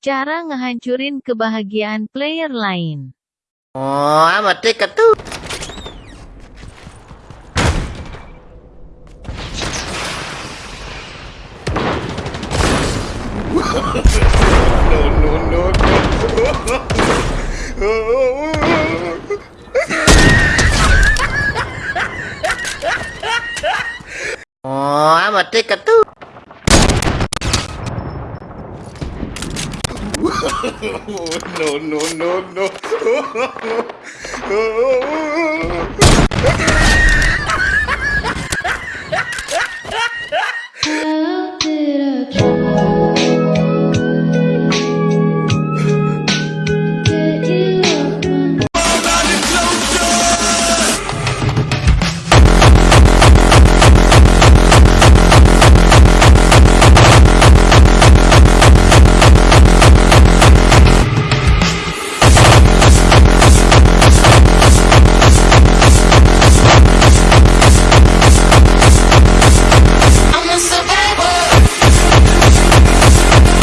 Cara ngehancurin kebahagiaan player lain. Oh, amat dekat tuh. no, no, no, no. oh, amat dekat tuh. No, no, no, no.